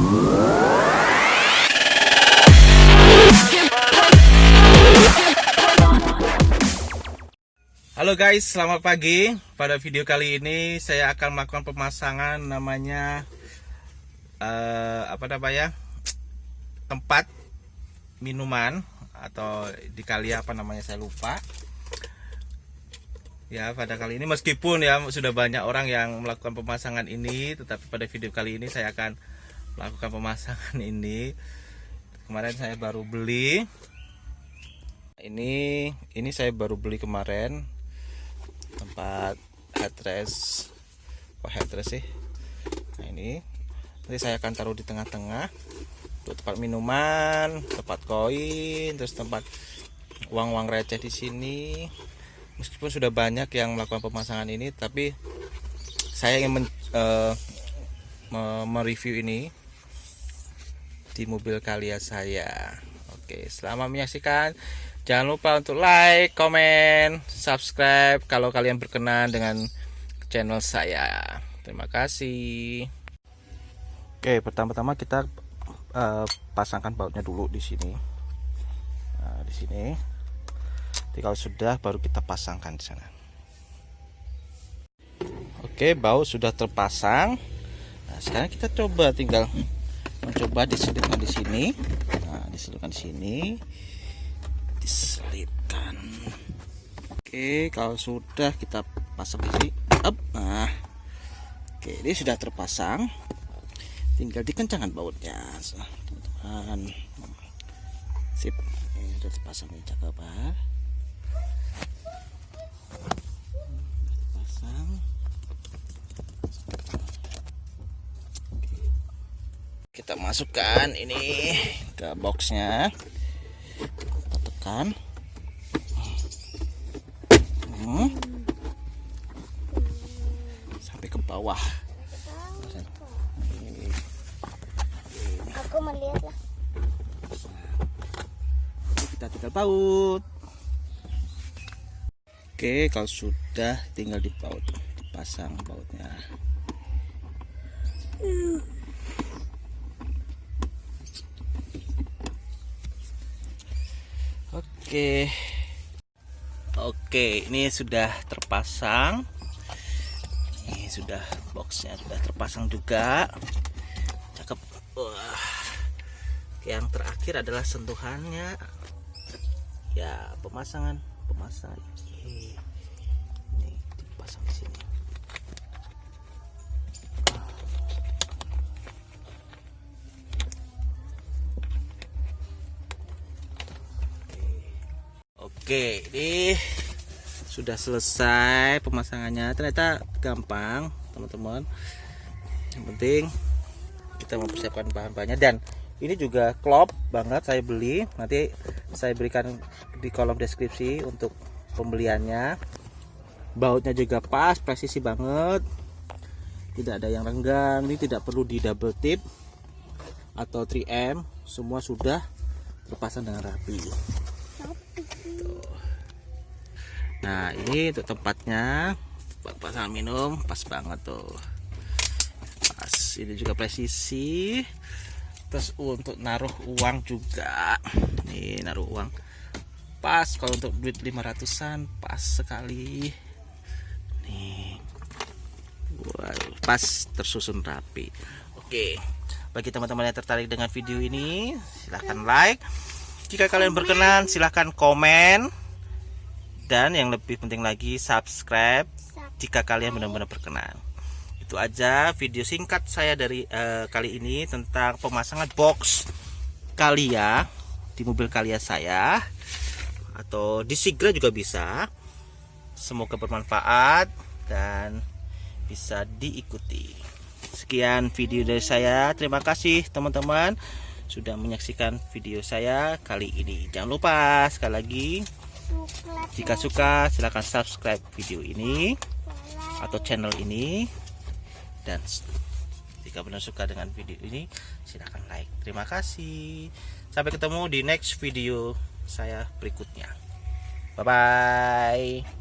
Halo guys, selamat pagi. Pada video kali ini saya akan melakukan pemasangan namanya eh, apa namanya tempat minuman atau di kali apa namanya saya lupa. Ya pada kali ini meskipun ya sudah banyak orang yang melakukan pemasangan ini, tetapi pada video kali ini saya akan melakukan pemasangan ini. Kemarin saya baru beli. Ini ini saya baru beli kemarin. Tempat headrest. Oh headrest sih? Nah ini. Nanti saya akan taruh di tengah-tengah. Untuk tempat minuman tempat koin terus tempat uang-uang receh di sini. Meskipun sudah banyak yang melakukan pemasangan ini tapi saya ingin men, uh, mereview ini di mobil Kalia saya oke selamat menyaksikan Jangan lupa untuk like, komen, subscribe kalau kalian berkenan dengan channel saya. Terima kasih. Oke, pertama-tama kita uh, pasangkan bautnya dulu di sini. Nah, di sini. Jadi kalau sudah baru kita pasangkan di sana. Oke, baut sudah terpasang. Nah, sekarang kita coba tinggal mencoba diselipkan di sini. Nah, diselipkan di sini. Diselipkan oke kalau sudah kita pasang di sini up. Nah. Oke ini sudah terpasang. Tinggal dikencangkan bautnya. Teman-teman. Sip. Ini sudah terpasang ini cakep pak terpasang kita masukkan ini ke boxnya. Kan hmm. sampai ke bawah. Aku melihat lah. Kita tinggal baut oke kalau sudah tinggal dipaut dipasang bautnya Oke. Oke, ini sudah terpasang. Ini sudah boxnya sudah terpasang juga. Cakep. Wah. Yang terakhir adalah sentuhannya. Ya, pemasangan, pemasangan. Ini dipasang di sini. Oke, ini sudah selesai pemasangannya. Ternyata gampang, teman-teman. Yang penting kita mempersiapkan bahan-bahannya dan ini juga klop banget saya beli. Nanti saya berikan di kolom deskripsi untuk pembeliannya. Bautnya juga pas, presisi banget. Tidak ada yang renggang. Ini tidak perlu di double tip atau 3M. Semua sudah terpasang dengan rapi. Nah ini untuk tempatnya. Buat pasangan minum pas banget tuh. Pas. Ini juga presisi. Terus untuk naruh uang juga. Nih naruh uang. Pas kalau untuk duit 500an pas sekali. Nih. Wow, pas tersusun rapi. Oke. Bagi teman-teman yang tertarik dengan video ini silahkan like. Jika kalian berkenan silahkan komen dan yang lebih penting lagi subscribe jika kalian benar-benar berkenan. Itu aja video singkat saya dari uh, kali ini tentang pemasangan box Kalia di mobil Kalia saya. Atau di Sigra juga bisa. Semoga bermanfaat dan bisa diikuti. Sekian video dari saya. Terima kasih teman-teman sudah menyaksikan video saya kali ini. Jangan lupa sekali lagi jika suka silahkan subscribe video ini atau channel ini. Dan jika benar suka dengan video ini silahkan like. Terima kasih. Sampai ketemu di next video saya berikutnya. Bye bye